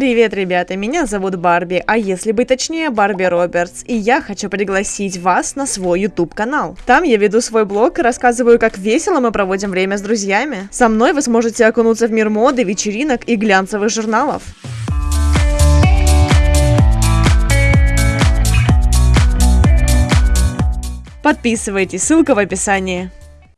Привет, ребята, меня зовут Барби, а если быть точнее, Барби Робертс, и я хочу пригласить вас на свой YouTube канал. Там я веду свой блог и рассказываю, как весело мы проводим время с друзьями. Со мной вы сможете окунуться в мир моды, вечеринок и глянцевых журналов. Подписывайтесь, ссылка в описании.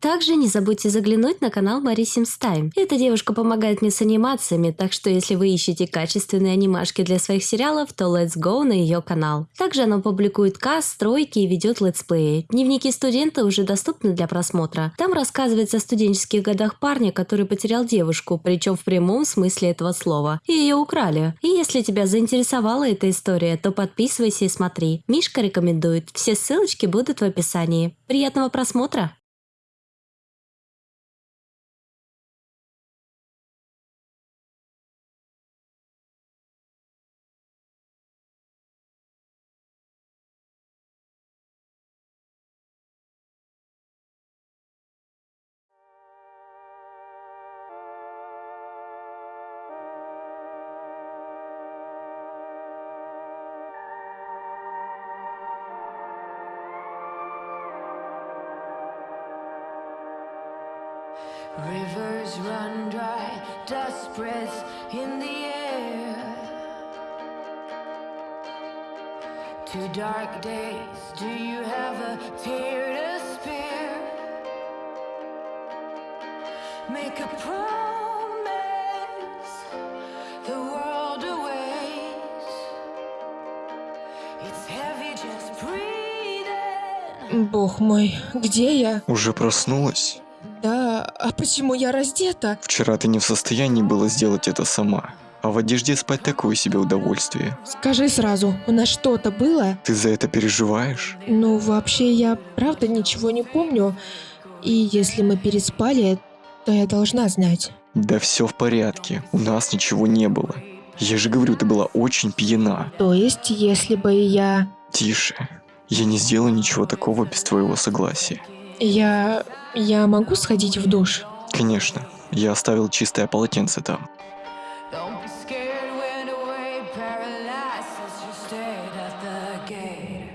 Также не забудьте заглянуть на канал Sims Time. Эта девушка помогает мне с анимациями, так что если вы ищете качественные анимашки для своих сериалов, то let's go на ее канал. Также она публикует каст, стройки и ведет летсплеи. Дневники студента уже доступны для просмотра. Там рассказывается о студенческих годах парня, который потерял девушку, причем в прямом смысле этого слова. И ее украли. И если тебя заинтересовала эта история, то подписывайся и смотри. Мишка рекомендует. Все ссылочки будут в описании. Приятного просмотра! Rivers run dry, dust spreads in the air. Two dark days, do you have a tear to spare? Make a promise, the world awaits. It's heavy, just breathe in. Бог мой, где я? Уже проснулась? А почему я раздета? Вчера ты не в состоянии была сделать это сама. А в одежде спать такое себе удовольствие. Скажи сразу, у нас что-то было? Ты за это переживаешь? Ну, вообще, я правда ничего не помню. И если мы переспали, то я должна знать. Да все в порядке, у нас ничего не было. Я же говорю, ты была очень пьяна. То есть, если бы я... Тише. Я не сделаю ничего такого без твоего согласия. Я... я могу сходить в душ? Конечно, я оставил чистое полотенце там. Don't be scared when away paralysis just stayed at the gate.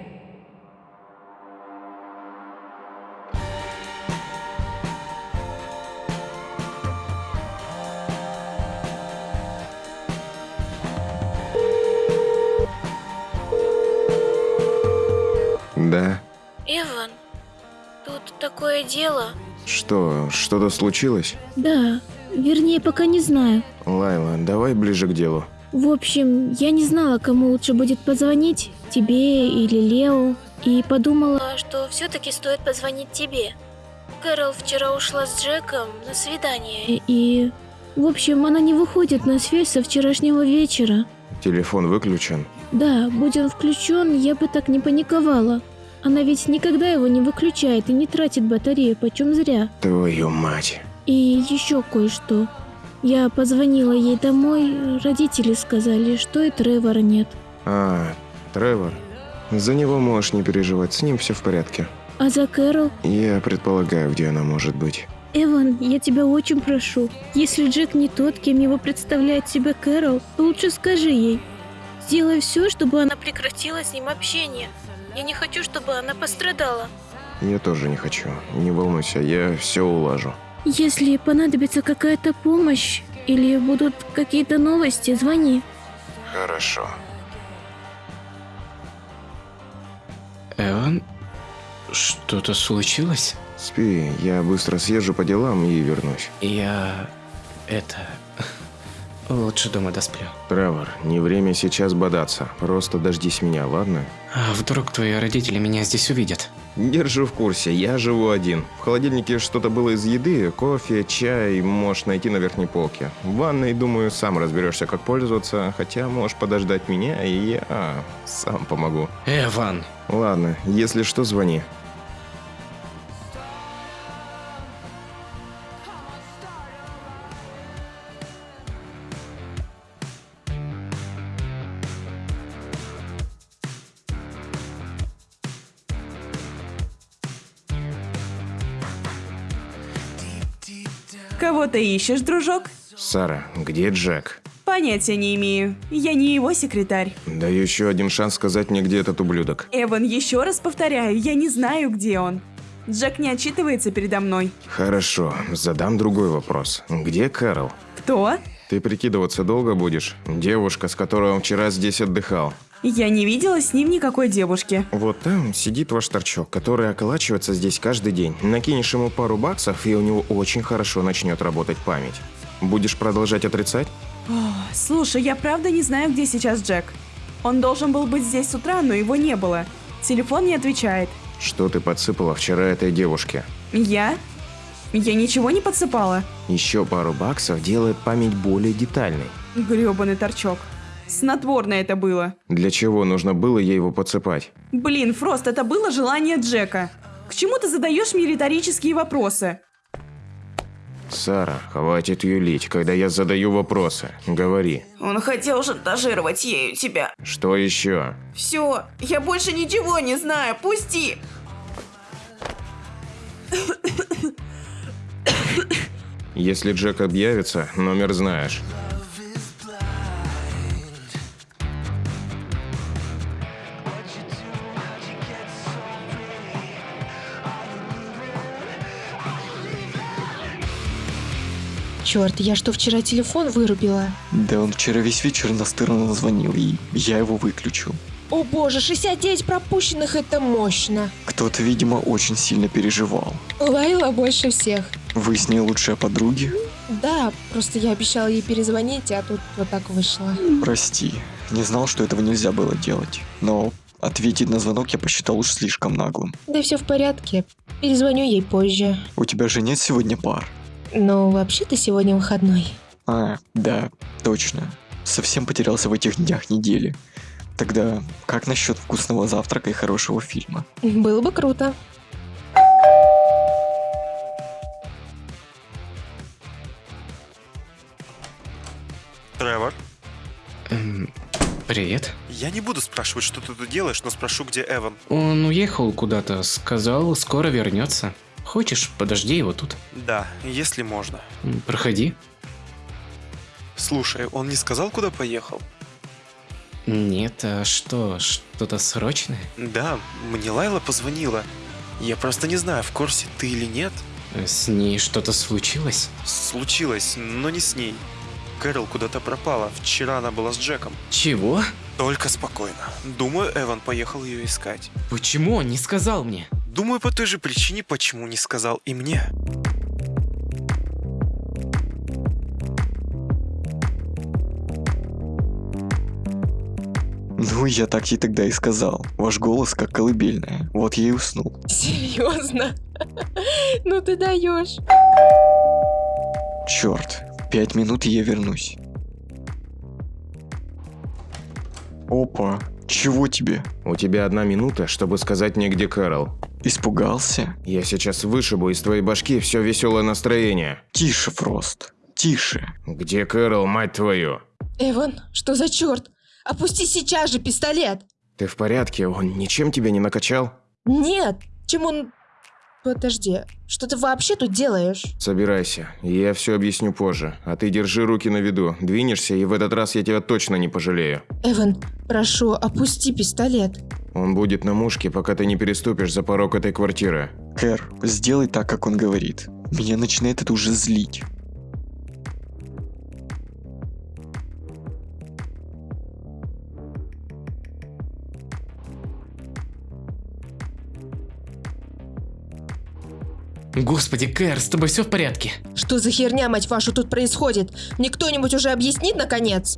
Дело. Что, что-то случилось? Да, вернее, пока не знаю. Лайла, давай ближе к делу. В общем, я не знала, кому лучше будет позвонить, тебе или Лео, и подумала, что все-таки стоит позвонить тебе. Кэрол вчера ушла с Джеком на свидание, и... В общем, она не выходит на связь со вчерашнего вечера. Телефон выключен. Да, будь он включен, я бы так не паниковала. Она ведь никогда его не выключает и не тратит батарею, почем зря. Твою мать. И еще кое-что. Я позвонила ей домой, родители сказали, что и Тревора нет. А, Тревор. За него можешь не переживать, с ним все в порядке. А за Кэрол? Я предполагаю, где она может быть. Эван, я тебя очень прошу. Если Джек не тот, кем его представляет себя Кэрол, то лучше скажи ей. Сделай все, чтобы она прекратила с ним общение. Я не хочу, чтобы она пострадала. Я тоже не хочу. Не волнуйся, я все улажу. Если понадобится какая-то помощь или будут какие-то новости, звони. Хорошо. Эван? Что-то случилось? Спи, я быстро съезжу по делам и вернусь. Я... это... Лучше дома досплю. Тревор, не время сейчас бодаться. Просто дождись меня, ладно? А вдруг твои родители меня здесь увидят? Держу в курсе, я живу один. В холодильнике что-то было из еды, кофе, чай, можешь найти на верхней полке. В ванной, думаю, сам разберешься, как пользоваться, хотя можешь подождать меня, и я сам помогу. Эван! Ладно, если что, звони. Ты ищешь, дружок? Сара, где Джек? По Понятия не имею. Я не его секретарь. Даю еще один шанс сказать мне, где этот ублюдок. Эван, еще раз повторяю, я не знаю, где он. Джек не отчитывается передо мной. Хорошо, задам другой вопрос. Где Кэрол? Кто? Ты прикидываться долго будешь? Девушка, с которой он вчера здесь отдыхал. Я не видела с ним никакой девушки. Вот там сидит ваш торчок, который околачивается здесь каждый день. Накинешь ему пару баксов, и у него очень хорошо начнет работать память. Будешь продолжать отрицать? Слушай, я правда не знаю, где сейчас Джек. Он должен был быть здесь с утра, но его не было. Телефон не отвечает. Что ты подсыпала вчера этой девушке? Я? Я ничего не подсыпала. Еще пару баксов делает память более детальной. Грёбаный торчок. Снотворное это было. Для чего нужно было ей его подсыпать? Блин, Фрост, это было желание Джека. К чему ты задаешь мне риторические вопросы? Сара, хватит юлить, когда я задаю вопросы. Говори. Он хотел шантажировать ею тебя. Что еще? Все, я больше ничего не знаю, пусти! Если Джек объявится, номер знаешь. Черт, я что, вчера телефон вырубила? Да он вчера весь вечер настырно звонил, и я его выключил. О боже, 69 пропущенных это мощно. Кто-то, видимо, очень сильно переживал. Лайла больше всех. Вы с ней лучшая подруги? Да, просто я обещала ей перезвонить, а тут вот так вышло. Прости, не знал, что этого нельзя было делать. Но ответить на звонок я посчитал уж слишком наглым. Да все в порядке. Перезвоню ей позже. У тебя же нет сегодня пар? Но вообще-то сегодня выходной. А, да, точно. Совсем потерялся в этих днях недели. Тогда как насчет вкусного завтрака и хорошего фильма? Было бы круто. Тревор, Эм, привет. я не буду спрашивать, что ты тут делаешь, но спрошу, где Эван. Он уехал куда-то, сказал, скоро вернется. Хочешь, подожди его тут. Да, если можно. Проходи. Слушай, он не сказал, куда поехал? Нет, а что, что-то срочное? Да, мне Лайла позвонила. Я просто не знаю, в курсе ты или нет. С ней что-то случилось? Случилось, но не с ней. Кэрол куда-то пропала. Вчера она была с Джеком. Чего? Только спокойно. Думаю, Эван поехал ее искать. Почему он не сказал мне? Думаю, по той же причине, почему не сказал и мне. Ну, я так ей тогда и сказал. Ваш голос как колыбельная. Вот я и уснул. Серьезно? Ну ты даешь. Черт, пять минут и я вернусь. Опа, чего тебе? У тебя одна минута, чтобы сказать мне, где Кэрол. Испугался? Я сейчас вышибу из твоей башки все веселое настроение. Тише, Фрост. Тише. Где Кэрол, мать твою? Эван, что за черт? Опусти сейчас же пистолет. Ты в порядке? Он ничем тебя не накачал? Нет, чем он... Подожди, что ты вообще тут делаешь? Собирайся, я все объясню позже. А ты держи руки на виду. Двинешься, и в этот раз я тебя точно не пожалею. Эван, прошу, опусти пистолет. Он будет на мушке, пока ты не переступишь за порог этой квартиры. Кэр, сделай так, как он говорит. Меня начинает это уже злить. Господи, Кэр, с тобой все в порядке? Что за херня, мать вашу, тут происходит? Мне кто-нибудь уже объяснит, наконец?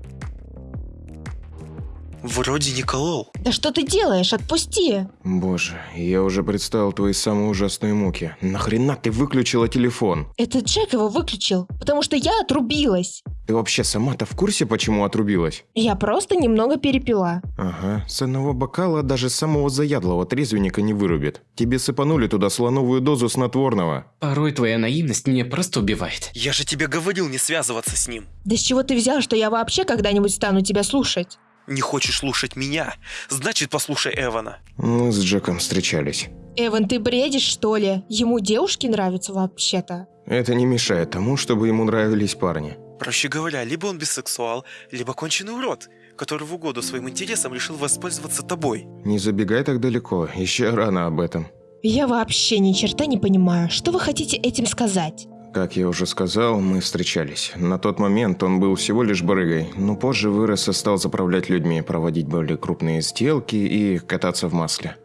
Вроде не колол. Да что ты делаешь? Отпусти. Боже, я уже представил твои самые ужасные муки. Нахрена ты выключила телефон? Это Джек его выключил, потому что я отрубилась. Ты вообще сама-то в курсе, почему отрубилась? Я просто немного перепила. Ага, с одного бокала даже самого заядлого трезвенника не вырубит. Тебе сыпанули туда слоновую дозу снотворного. Порой твоя наивность меня просто убивает. Я же тебе говорил не связываться с ним. Да с чего ты взял, что я вообще когда-нибудь стану тебя слушать? Не хочешь слушать меня? Значит, послушай Эвана. Мы с Джеком встречались. Эван, ты бредишь, что ли? Ему девушки нравятся вообще-то. Это не мешает тому, чтобы ему нравились парни. Проще говоря, либо он бисексуал, либо конченый урод, который в угоду своим интересам решил воспользоваться тобой. Не забегай так далеко, еще рано об этом. Я вообще ни черта не понимаю, что вы хотите этим сказать? Как я уже сказал, мы встречались. На тот момент он был всего лишь барыгой, но позже вырос и стал заправлять людьми, проводить более крупные сделки и кататься в масле.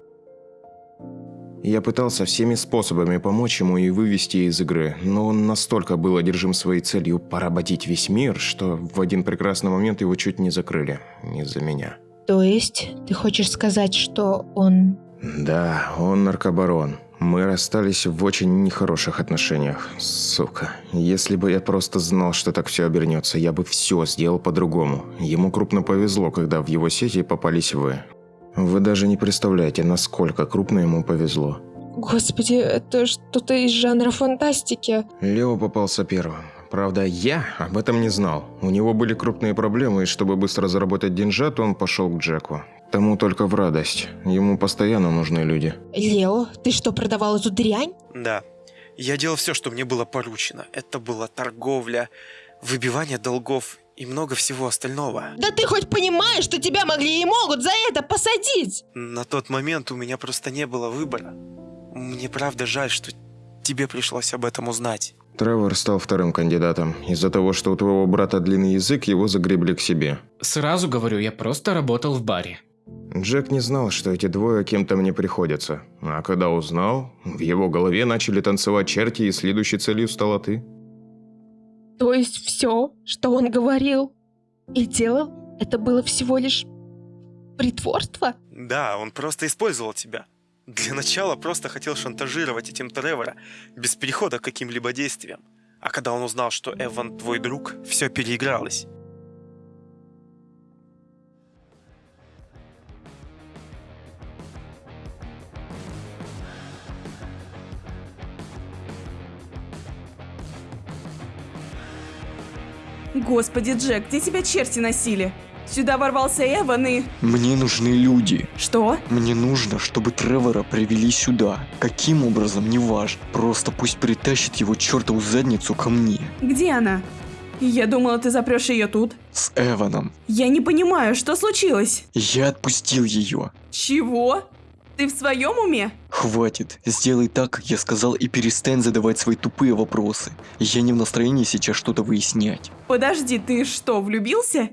Я пытался всеми способами помочь ему и вывести из игры, но он настолько был одержим своей целью поработить весь мир, что в один прекрасный момент его чуть не закрыли. Из-за меня. То есть, ты хочешь сказать, что он... Да, он наркобарон. Мы расстались в очень нехороших отношениях. Сука. Если бы я просто знал, что так все обернется, я бы все сделал по-другому. Ему крупно повезло, когда в его сети попались вы. Вы даже не представляете, насколько крупно ему повезло. Господи, это что-то из жанра фантастики. Лео попался первым. Правда, я об этом не знал. У него были крупные проблемы, и чтобы быстро заработать деньжат, он пошел к Джеку. Тому только в радость. Ему постоянно нужны люди. Лео, ты что, продавал эту дрянь? Да. Я делал все, что мне было поручено. Это была торговля, выбивание долгов и много всего остального. Да ты хоть понимаешь, что тебя могли и могут за это посадить? На тот момент у меня просто не было выбора. Мне правда жаль, что тебе пришлось об этом узнать. Тревор стал вторым кандидатом. Из-за того, что у твоего брата длинный язык, его загребли к себе. Сразу говорю, я просто работал в баре. Джек не знал, что эти двое кем-то мне приходятся. А когда узнал, в его голове начали танцевать черти, и следующей целью стала ты. То есть все, что он говорил и делал, это было всего лишь притворство? Да, он просто использовал тебя. Для начала просто хотел шантажировать этим Тревора, без перехода к каким-либо действиям. А когда он узнал, что Эван твой друг, все переигралось. Господи, Джек, где тебя черти носили? Сюда ворвался Эван и... Мне нужны люди. Что? Мне нужно, чтобы Тревора привели сюда. Каким образом, не важно. Просто пусть притащит его чертову задницу ко мне. Где она? Я думала, ты запрешь ее тут. С Эваном. Я не понимаю, что случилось? Я отпустил ее. Чего? Ты в своем уме? Хватит. Сделай так, как я сказал, и перестань задавать свои тупые вопросы. Я не в настроении сейчас что-то выяснять. Подожди, ты что, влюбился?